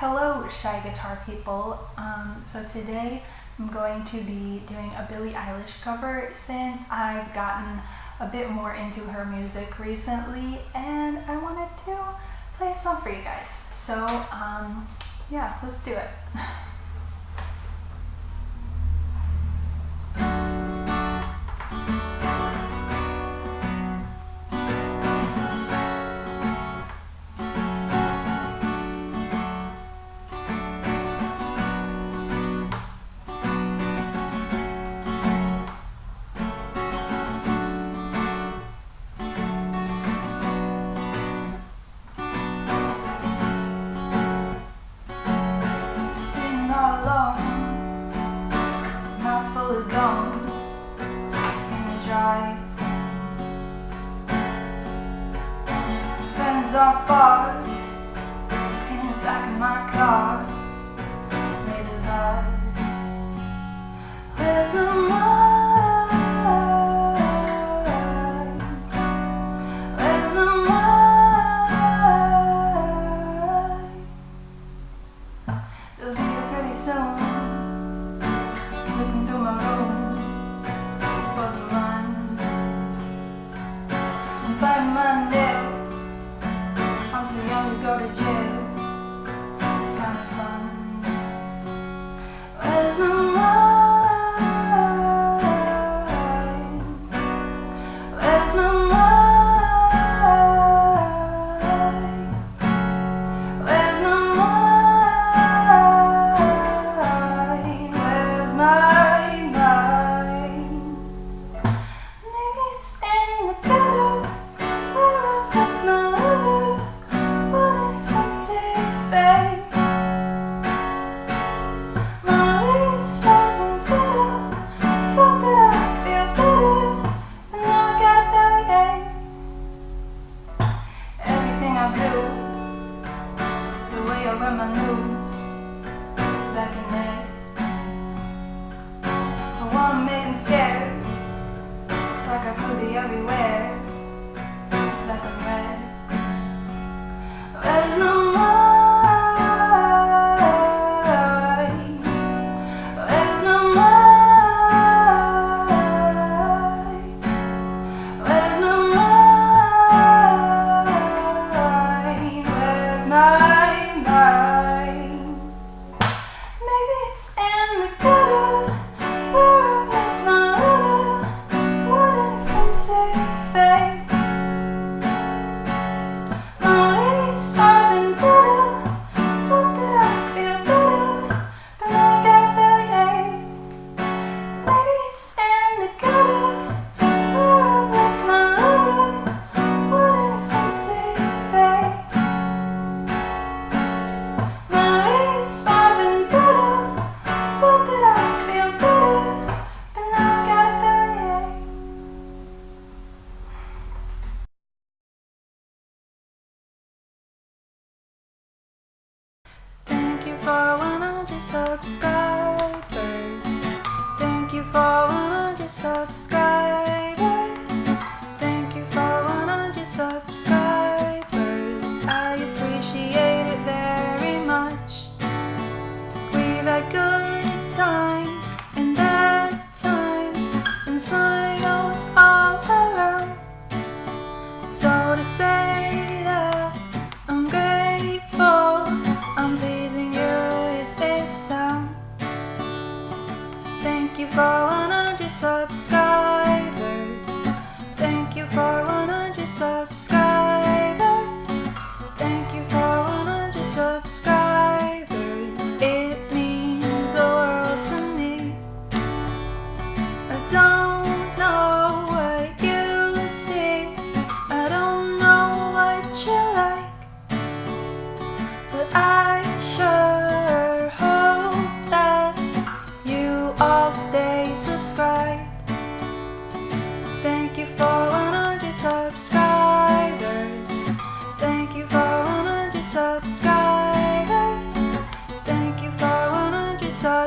Hello, Shy Guitar people. Um, so today I'm going to be doing a Billie Eilish cover since I've gotten a bit more into her music recently and I wanted to play a song for you guys. So um, yeah, let's do it. dry. Friends are far in the back of my car. I my news Back in there I wanna make 'em scared Like I could be everywhere Like I'm red Where's my mind? Mind? Mind? Where's my subscribers. Thank you for 100 subscribers. Thank you for 100 subscribers. I appreciate it very much. We've had good times and bad times and smiles all around. So to say 100 subscribers. Thank you for 100 subscribers.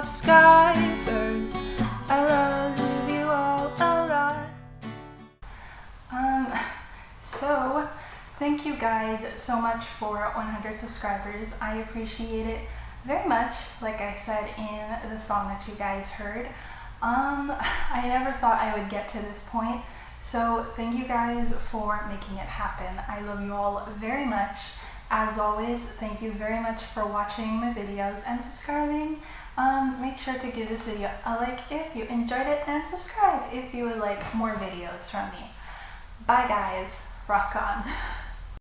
100 subscribers. I love you all a lot. Um, so thank thank you guys so much for 100 subscribers. I appreciate it very much, like I said in the song that you guys heard. Um, I never thought I would get to this point, so thank you guys for making it happen. I love you all very much. As always, thank you very much for watching my videos and subscribing. Um, make sure to give this video a like if you enjoyed it and subscribe if you would like more videos from me. Bye guys, rock on.